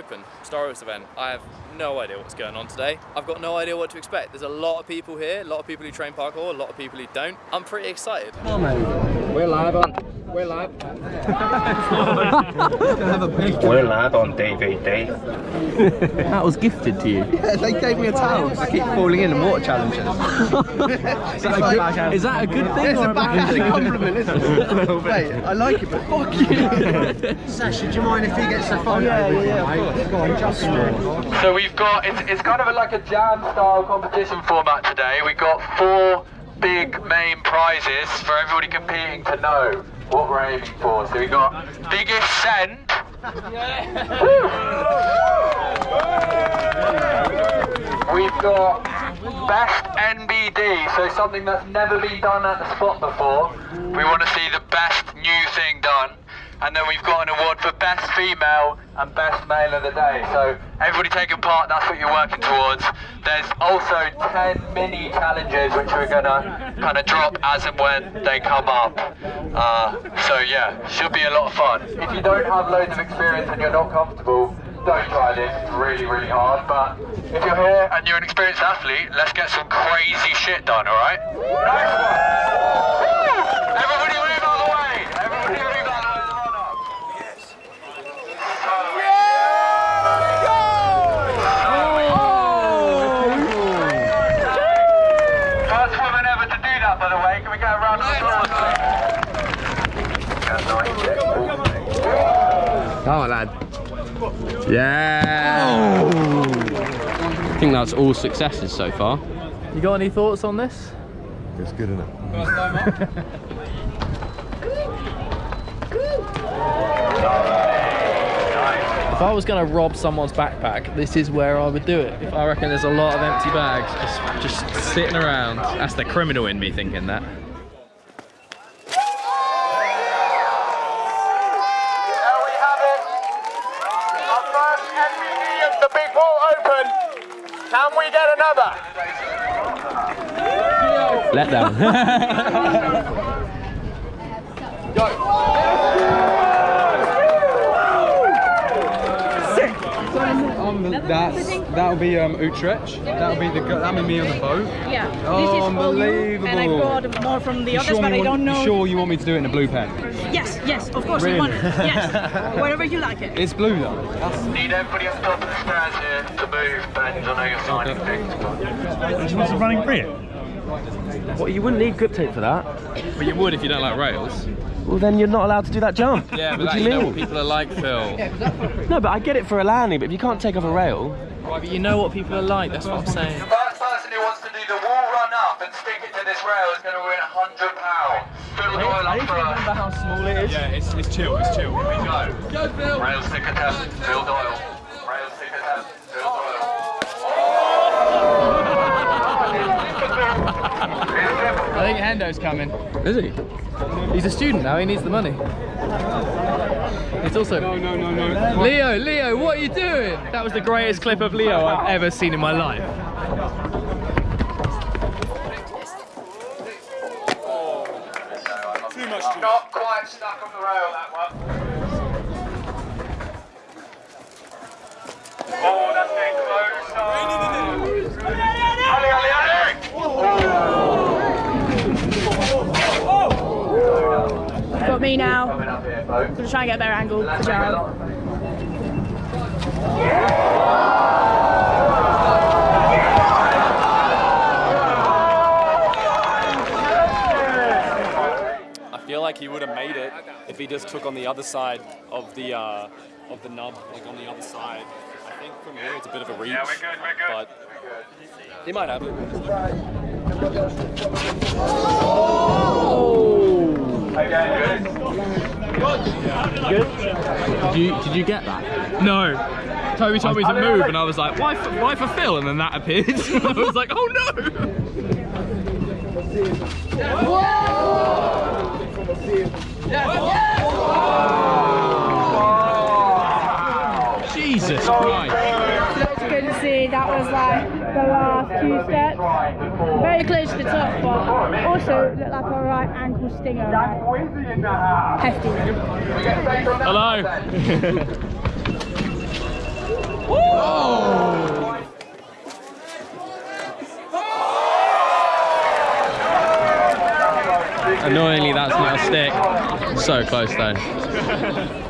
Open, Star Wars event. I have no idea what's going on today. I've got no idea what to expect. There's a lot of people here, a lot of people who train parkour, a lot of people who don't. I'm pretty excited. We're live on. We're live. We're live on DVD. That was gifted to you. Yeah, they gave me a towel. I keep falling in and water challenges. Is that, a good, is that a good thing It's or a backhanded compliment, isn't it? Mate, I like it, but fuck you. Sasha, do you mind if he gets the oh, phone? yeah, yeah, yeah, of course. Go on, just So we've got, it's, it's kind of a, like a jam style competition format today. We've got four big main prizes for everybody competing to know what we're aiming for. So we've got biggest send. We've got best NBD, so something that's never been done at the spot before. We want to see the best new thing done. And then we've got an award for best female and best male of the day. So everybody taking part, that's what you're working towards. There's also 10 mini challenges which we're gonna kind of drop as and when they come up. Uh, so yeah, should be a lot of fun. If you don't have loads of experience and you're not comfortable, don't try this, it's really, really hard. But if you're here and you're an experienced athlete, let's get some crazy shit done, alright? Nice one! Everybody move out of the way! Everybody move out of the run up! First woman ever to do that, by the way. Can we get a round of applause? Come on, lad. Yeah. I think that's all successes so far. You got any thoughts on this? It's good enough. If I was going to rob someone's backpack, this is where I would do it. If I reckon there's a lot of empty bags just, just sitting around. That's the criminal in me thinking that. There we have it. Our first NBD of the Big Ball Open. Can we get another? Let down. Um, that's that'll be um, Utrecht. That'll be the that'll be me on the boat. Yeah, Oh, this is all unbelievable. and I brought more from the You others, sure, but you I don't know. you sure you want me to do it in a blue pen? Yes, yes, of course Really? you want it. Yes, wherever you like it. It's blue though. That's, Need everybody at the top of the stairs here to move. Ben, I know you're signing things. What's running free? Well, you wouldn't need grip tape for that. But you would if you don't like rails. Well, then you're not allowed to do that jump. Yeah, but what that, do you you know mean? what people are like, Phil. No, but I get it for a landing, but if you can't take off a rail, Right, but you know what people are like, that's what I'm saying. The first person who wants to do the wall run up and stick it to this rail is going to win £100. Phil Doyle up first. how small it is. Yeah, it's, it's chill, it's chill. Here we go. Go, Phil. Rail stick attempt. Phil Doyle. Rail stick attempt. Phil Doyle. I think Hendo's coming. Is he? He's a student now, he needs the money. It's also... no, no, no, no. Leo, Leo, what are you doing? That was the greatest clip of Leo I've ever seen in my life. Ali! Got me now. Coming up here. Gonna try and get a better angle for Jared. I feel like he would have made it if he just took on the other side of the uh, of the nub, like on the other side. I think from here it's a bit of a reach, Yeah, we're good, we're good. but he might have it. Again, good. Did you did you get that? No. Toby told me to move and I was like, why for, why for Phil? And then that appeared. I was like, oh no! Jesus Christ. It's good to see that was like the last few steps. Very close to the top, but also looked like a right ankle stinger. Right? Hefty. Hello. Annoyingly, that's not a stick. So close though.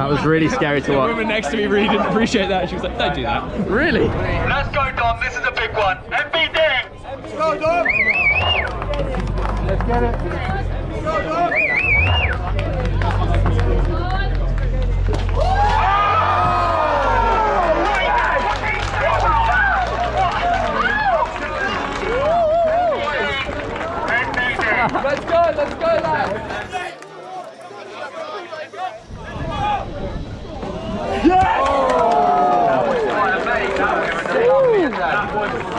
That was really scary to watch. The watch. woman next to me really didn't appreciate that. She was like, don't do that. Really? Let's go, Dom. This is a big one. NBD. Let's Best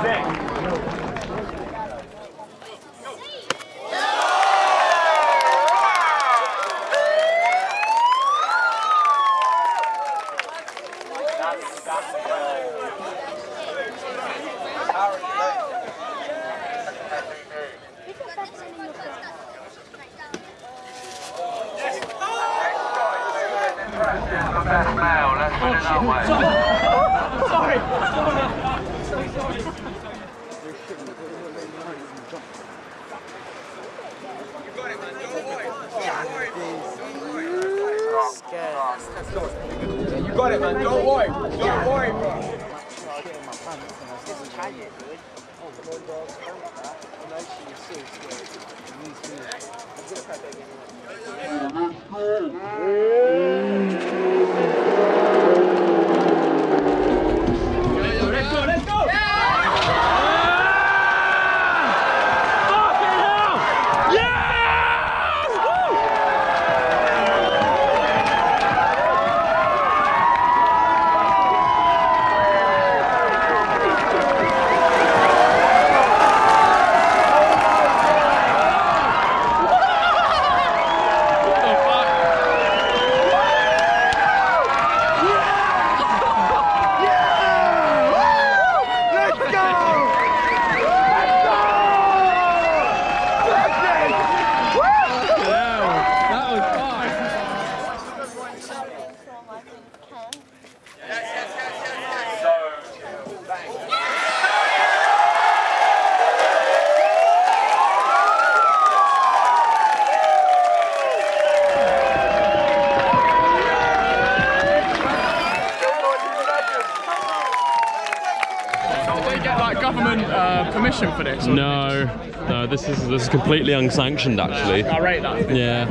like government uh, permission for this? No, no, this is this is completely unsanctioned actually. I rate that. Yeah.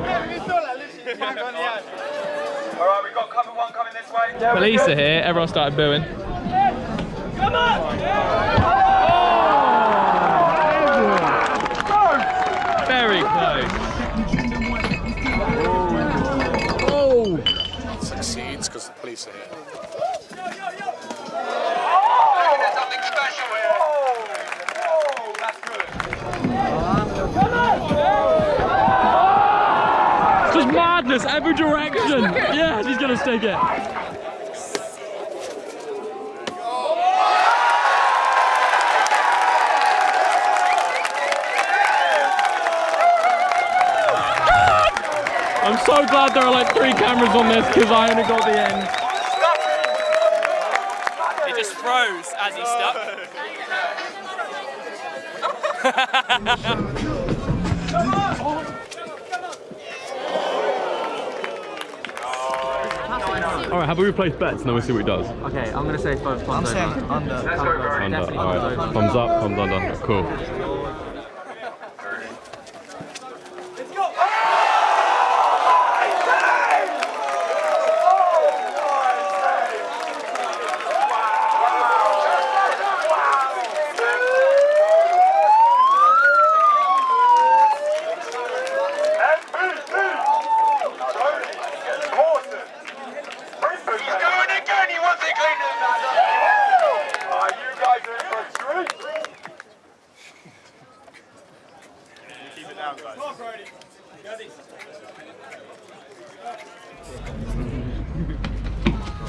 All right, we've got cover one coming this way. Police are here. Everyone started booing. Come on! Oh. Very close. Oh! Succeeds because the police are here. There's madness, direction. Yes, he's gonna stick it. I'm so glad there are like three cameras on this because I only got the end. He just froze as he stuck. All right, how about we replaced bets and then we'll see what he does. Okay, I'm gonna say both. I'm saying under. Under. Under. All right. Thumbs up. Thumbs under. Cool.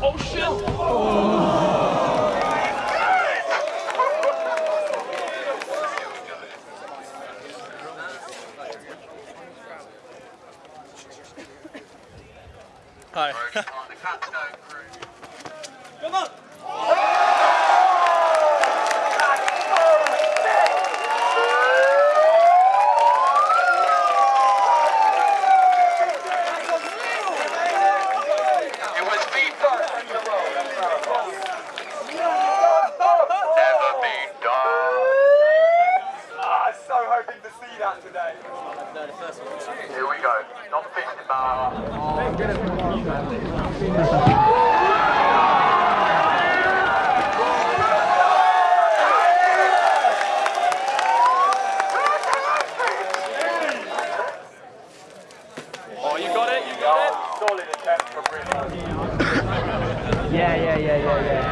Oh shit! Oh. yeah, yeah, yeah, yeah.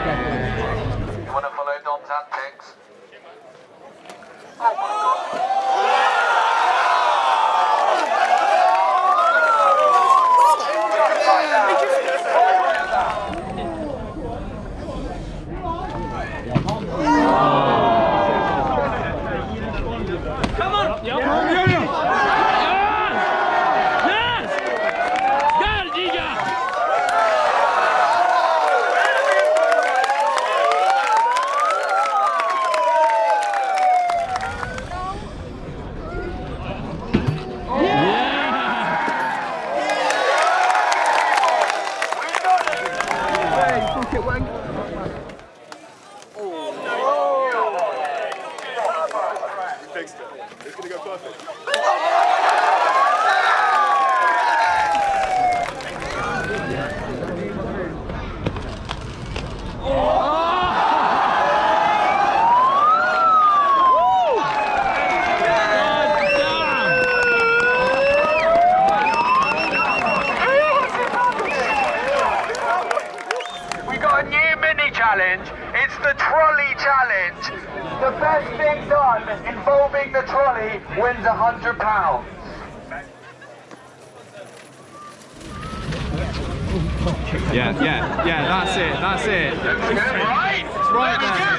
Yeah, yeah, yeah, that's it, that's it. That's right. It's right there.